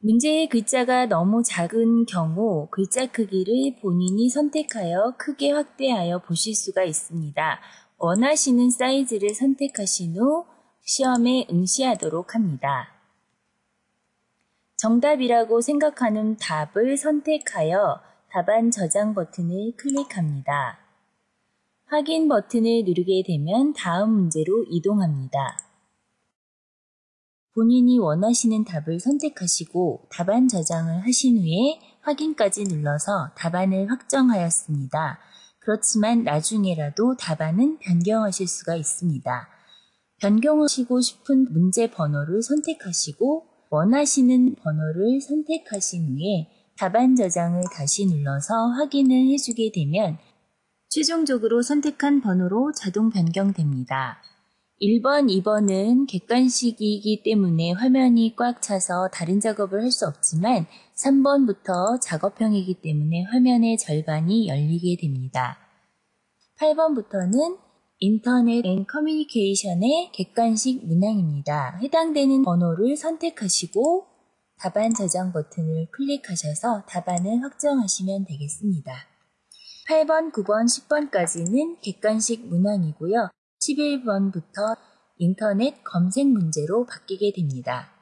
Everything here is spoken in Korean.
문제의 글자가 너무 작은 경우 글자 크기를 본인이 선택하여 크게 확대하여 보실 수가 있습니다. 원하시는 사이즈를 선택하신 후 시험에 응시하도록 합니다. 정답이라고 생각하는 답을 선택하여 답안 저장 버튼을 클릭합니다. 확인 버튼을 누르게 되면 다음 문제로 이동합니다. 본인이 원하시는 답을 선택하시고 답안 저장을 하신 후에 확인까지 눌러서 답안을 확정하였습니다. 그렇지만 나중에라도 답안은 변경하실 수가 있습니다. 변경하시고 싶은 문제 번호를 선택하시고 원하시는 번호를 선택하신 후에 답안 저장을 다시 눌러서 확인을 해주게 되면 최종적으로 선택한 번호로 자동 변경됩니다. 1번, 2번은 객관식이기 때문에 화면이 꽉 차서 다른 작업을 할 수 없지만 3번부터 작업형이기 때문에 화면의 절반이 열리게 됩니다. 8번부터는 인터넷 and 커뮤니케이션의 객관식 문항입니다. 해당되는 번호를 선택하시고 답안 저장 버튼을 클릭하셔서 답안을 확정하시면 되겠습니다. 8번, 9번, 10번까지는 객관식 문항이고요. 11번부터 인터넷 검색 문제로 바뀌게 됩니다.